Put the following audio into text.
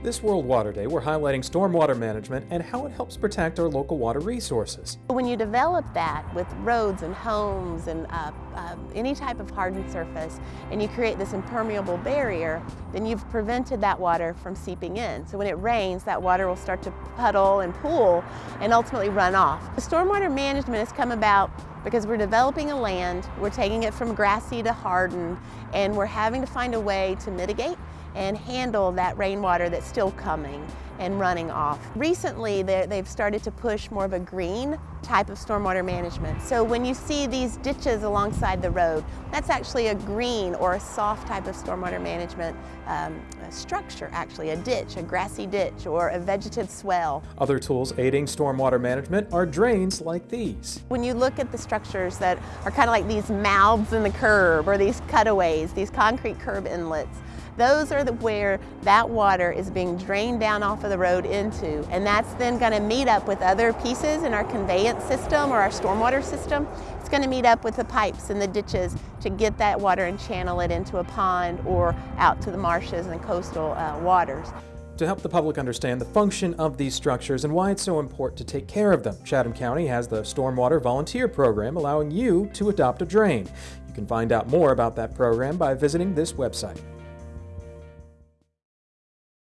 This World Water Day, we're highlighting stormwater management and how it helps protect our local water resources. When you develop that with roads and homes and uh, uh, any type of hardened surface, and you create this impermeable barrier, then you've prevented that water from seeping in. So when it rains, that water will start to puddle and pool and ultimately run off. The stormwater management has come about because we're developing a land, we're taking it from grassy to hardened, and we're having to find a way to mitigate and handle that rainwater that's still coming and running off. Recently, they've started to push more of a green type of stormwater management. So when you see these ditches alongside the road, that's actually a green or a soft type of stormwater management um, structure, actually, a ditch, a grassy ditch, or a vegetative swale. Other tools aiding stormwater management are drains like these. When you look at the structures that are kind of like these mouths in the curb or these cutaways, these concrete curb inlets, those are the, where that water is being drained down off of the road into, and that's then going to meet up with other pieces in our conveyance system or our stormwater system. It's going to meet up with the pipes and the ditches to get that water and channel it into a pond or out to the marshes and coastal uh, waters. To help the public understand the function of these structures and why it's so important to take care of them, Chatham County has the Stormwater Volunteer Program allowing you to adopt a drain. You can find out more about that program by visiting this website.